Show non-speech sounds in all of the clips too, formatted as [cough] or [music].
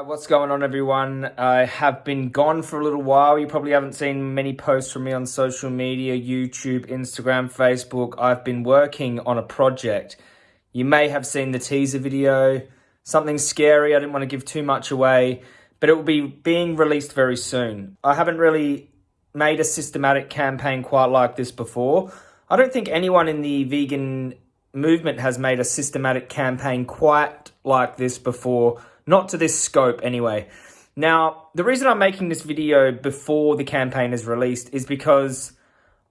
Uh, what's going on, everyone? I have been gone for a little while. You probably haven't seen many posts from me on social media, YouTube, Instagram, Facebook. I've been working on a project. You may have seen the teaser video. Something scary. I didn't want to give too much away, but it will be being released very soon. I haven't really made a systematic campaign quite like this before. I don't think anyone in the vegan movement has made a systematic campaign quite like this before not to this scope anyway. Now, the reason I'm making this video before the campaign is released is because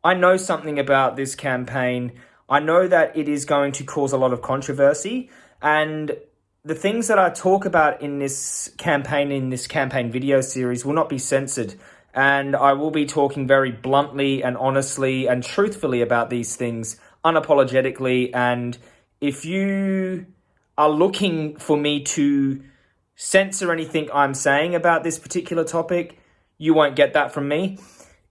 I know something about this campaign. I know that it is going to cause a lot of controversy and the things that I talk about in this campaign, in this campaign video series will not be censored. And I will be talking very bluntly and honestly and truthfully about these things, unapologetically. And if you are looking for me to censor anything I'm saying about this particular topic, you won't get that from me.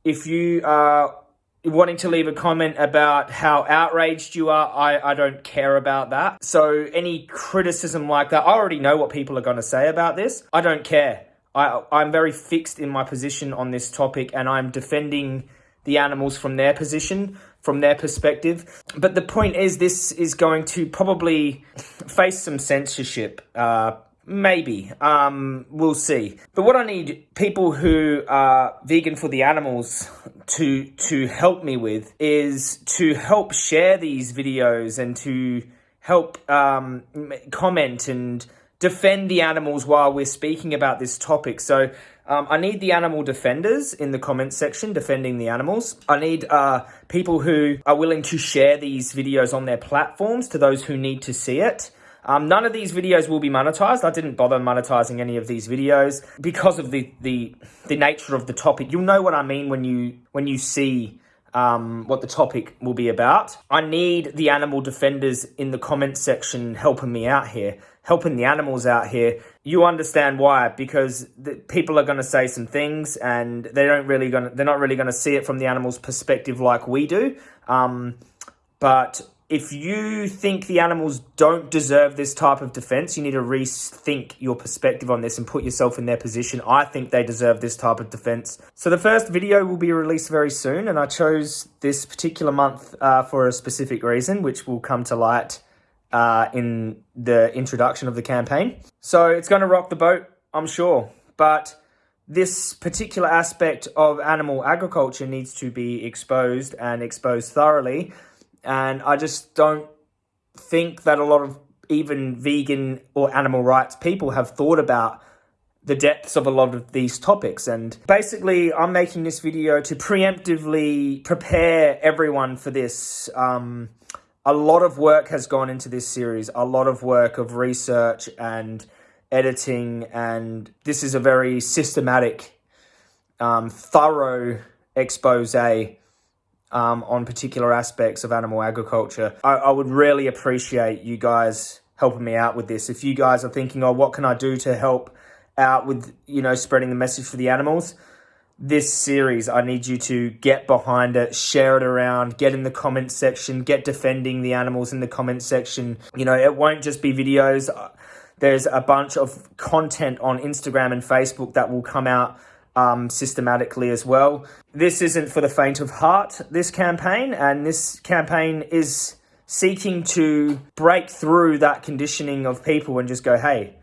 If you are wanting to leave a comment about how outraged you are, I, I don't care about that. So any criticism like that, I already know what people are going to say about this. I don't care. I, I'm very fixed in my position on this topic and I'm defending the animals from their position, from their perspective. But the point is, this is going to probably [laughs] face some censorship. Uh, Maybe. Um, we'll see. But what I need people who are vegan for the animals to to help me with is to help share these videos and to help um, comment and defend the animals while we're speaking about this topic. So um, I need the animal defenders in the comment section defending the animals. I need uh, people who are willing to share these videos on their platforms to those who need to see it. Um, none of these videos will be monetized. I didn't bother monetizing any of these videos because of the, the, the nature of the topic. You'll know what I mean when you, when you see um, what the topic will be about. I need the animal defenders in the comment section helping me out here, helping the animals out here. You understand why, because the, people are going to say some things and they don't really going they're not really going to see it from the animal's perspective like we do. Um, but if you think the animals don't deserve this type of defense, you need to rethink your perspective on this and put yourself in their position. I think they deserve this type of defense. So the first video will be released very soon, and I chose this particular month uh, for a specific reason, which will come to light uh, in the introduction of the campaign. So it's going to rock the boat, I'm sure. But this particular aspect of animal agriculture needs to be exposed and exposed thoroughly and I just don't think that a lot of even vegan or animal rights people have thought about the depths of a lot of these topics. And basically, I'm making this video to preemptively prepare everyone for this. Um, a lot of work has gone into this series, a lot of work of research and editing, and this is a very systematic, um, thorough expose um, on particular aspects of animal agriculture. I, I would really appreciate you guys helping me out with this. If you guys are thinking, oh, what can I do to help out with, you know, spreading the message for the animals? This series, I need you to get behind it, share it around, get in the comment section, get defending the animals in the comment section. You know, it won't just be videos. There's a bunch of content on Instagram and Facebook that will come out um, systematically as well. This isn't for the faint of heart, this campaign, and this campaign is seeking to break through that conditioning of people and just go, hey,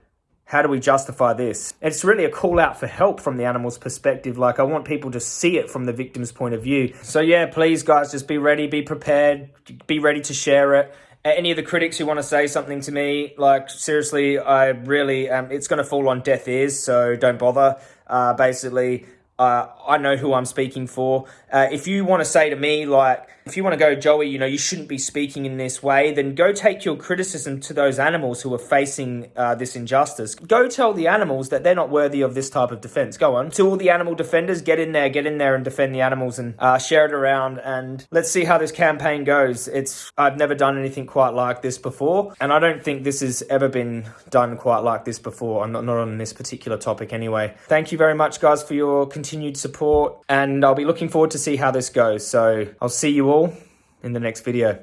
how do we justify this? It's really a call out for help from the animal's perspective. Like, I want people to see it from the victim's point of view. So, yeah, please, guys, just be ready, be prepared, be ready to share it. Any of the critics who want to say something to me, like, seriously, I really, um, it's going to fall on deaf ears, so don't bother. Uh, basically, uh, I know who I'm speaking for. Uh, if you want to say to me, like, if you want to go, Joey, you know, you shouldn't be speaking in this way, then go take your criticism to those animals who are facing uh, this injustice. Go tell the animals that they're not worthy of this type of defense. Go on. To all the animal defenders, get in there, get in there and defend the animals and uh, share it around. And let's see how this campaign goes. It's I've never done anything quite like this before. And I don't think this has ever been done quite like this before. I'm not, not on this particular topic anyway. Thank you very much, guys, for your continued support. And I'll be looking forward to see how this goes. So I'll see you all in the next video.